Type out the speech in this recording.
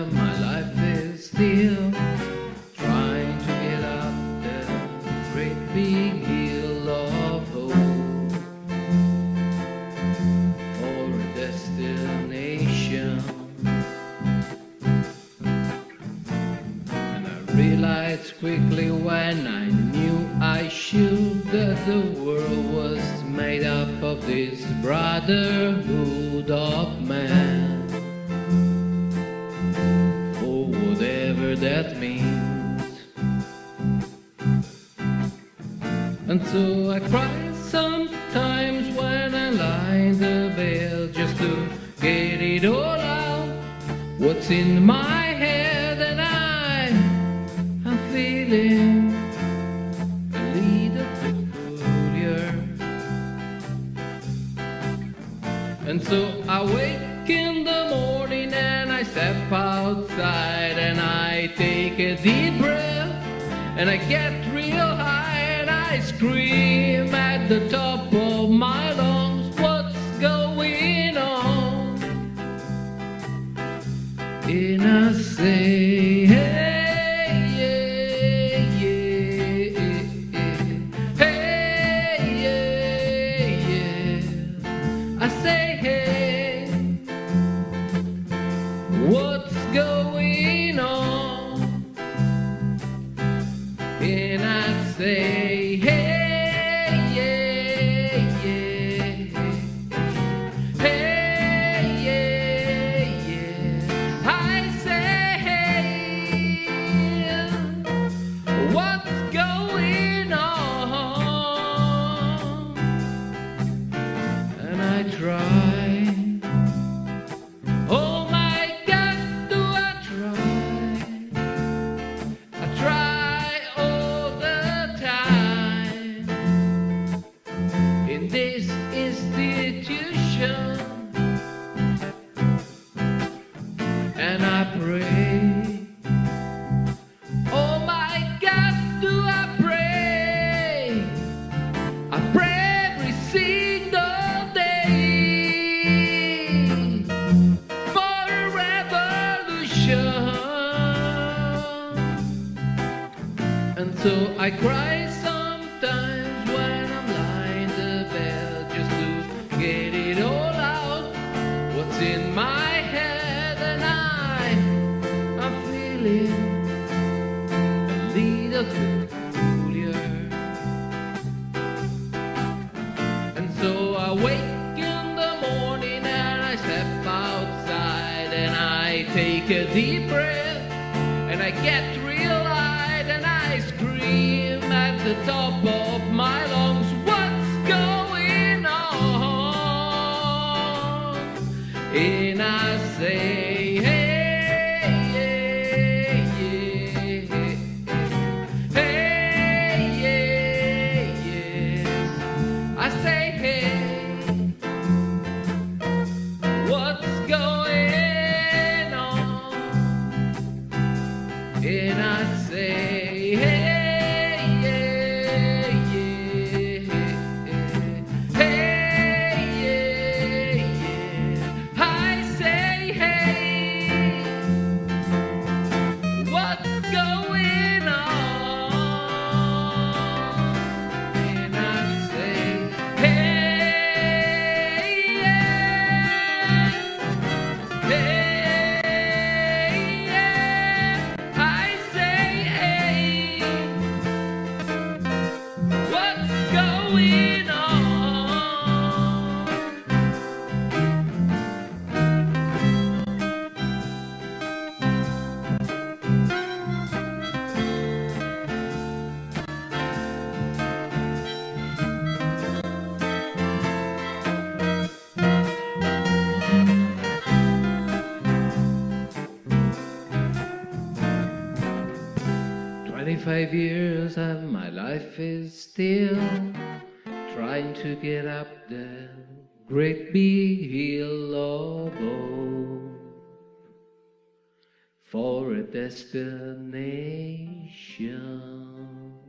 my life is still trying to get up the great big hill of hope for a destination. And I realized quickly when I knew I should that the world was made up of this brotherhood of man. That means. And so I cry sometimes when I lie in the bed just to get it all out. What's in my head and I am feeling a little peculiar. And so I wake in the morning and I step outside and I take a deep breath and I get real high and I scream at the top of my lungs, what's going on? In a say, I say, institution, and I pray. Oh my God, do I pray? I pray every single day for a revolution. And so I cry take a deep breath and I get real light and I scream at the top And I 25 years and my life is still trying to get up the great big hill of for a destination.